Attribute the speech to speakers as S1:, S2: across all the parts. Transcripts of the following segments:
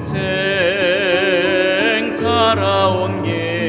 S1: 인생 살아온 게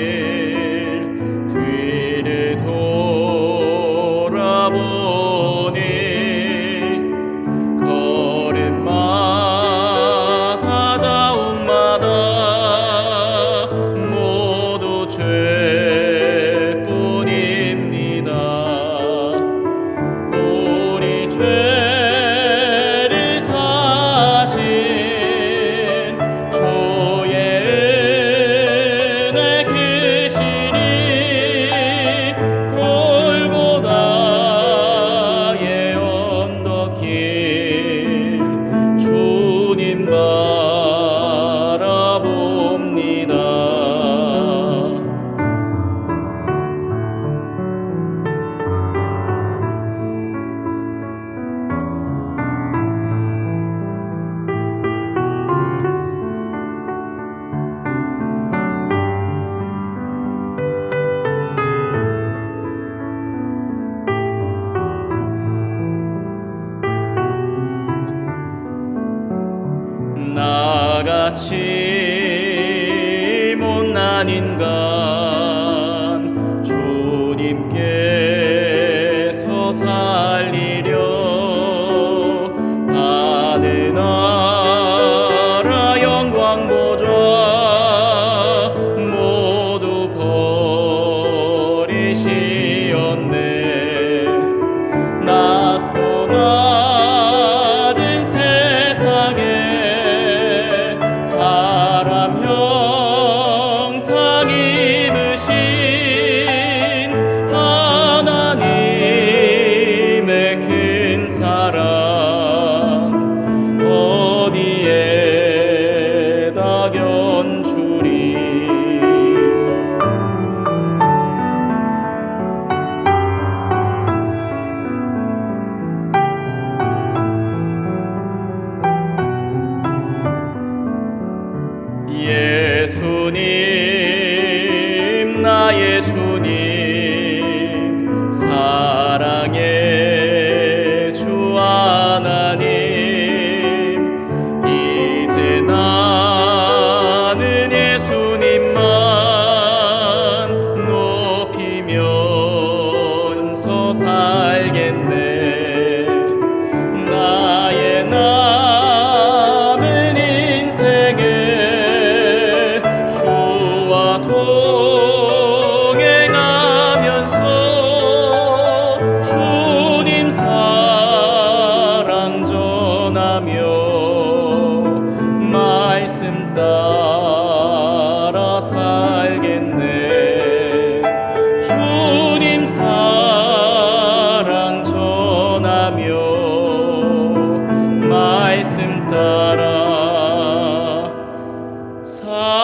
S1: 같이 못난 인간 주님께서 살리려 예수님. 알겠네. 나의 남은 인생에 주와 동행하면서 주님 사랑 전하며 말씀 따 Oh.